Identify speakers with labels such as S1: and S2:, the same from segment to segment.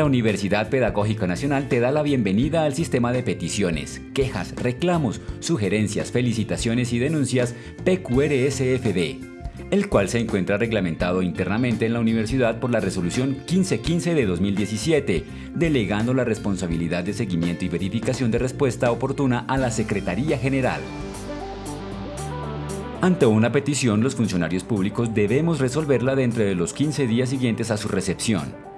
S1: La Universidad Pedagógica Nacional te da la bienvenida al sistema de peticiones, quejas, reclamos, sugerencias, felicitaciones y denuncias PQRSFD, el cual se encuentra reglamentado internamente en la universidad por la resolución 1515 de 2017, delegando la responsabilidad de seguimiento y verificación de respuesta oportuna a la Secretaría General. Ante una petición, los funcionarios públicos debemos resolverla dentro de los 15 días siguientes a su recepción.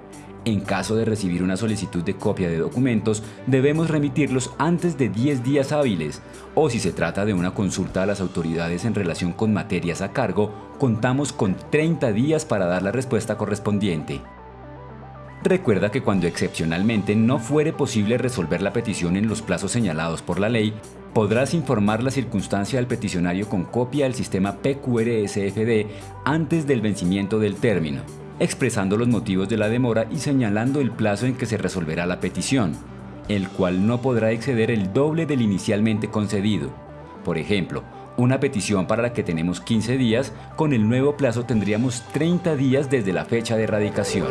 S1: En caso de recibir una solicitud de copia de documentos, debemos remitirlos antes de 10 días hábiles, o si se trata de una consulta a las autoridades en relación con materias a cargo, contamos con 30 días para dar la respuesta correspondiente. Recuerda que cuando excepcionalmente no fuere posible resolver la petición en los plazos señalados por la ley, podrás informar la circunstancia al peticionario con copia del sistema PQRSFD antes del vencimiento del término, expresando los motivos de la demora y señalando el plazo en que se resolverá la petición, el cual no podrá exceder el doble del inicialmente concedido. Por ejemplo, una petición para la que tenemos 15 días, con el nuevo plazo tendríamos 30 días desde la fecha de erradicación.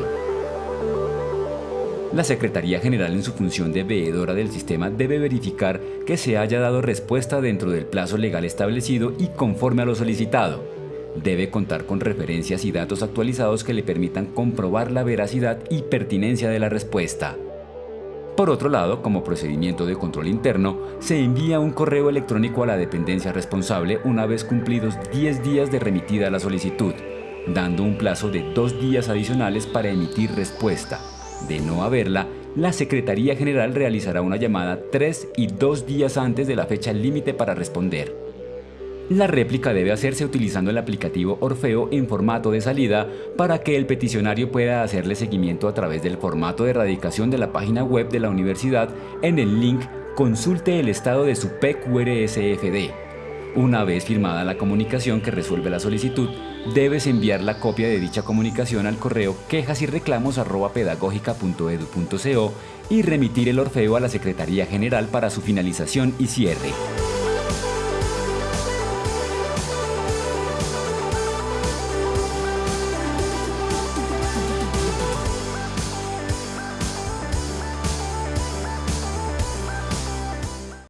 S1: La Secretaría General en su función de veedora del sistema debe verificar que se haya dado respuesta dentro del plazo legal establecido y conforme a lo solicitado. Debe contar con referencias y datos actualizados que le permitan comprobar la veracidad y pertinencia de la respuesta. Por otro lado, como procedimiento de control interno, se envía un correo electrónico a la dependencia responsable una vez cumplidos 10 días de remitida la solicitud, dando un plazo de dos días adicionales para emitir respuesta. De no haberla, la Secretaría General realizará una llamada tres y dos días antes de la fecha límite para responder. La réplica debe hacerse utilizando el aplicativo Orfeo en formato de salida para que el peticionario pueda hacerle seguimiento a través del formato de erradicación de la página web de la universidad en el link Consulte el estado de su PQRSFD. Una vez firmada la comunicación que resuelve la solicitud, debes enviar la copia de dicha comunicación al correo quejas y reclamos y remitir el Orfeo a la Secretaría General para su finalización y cierre.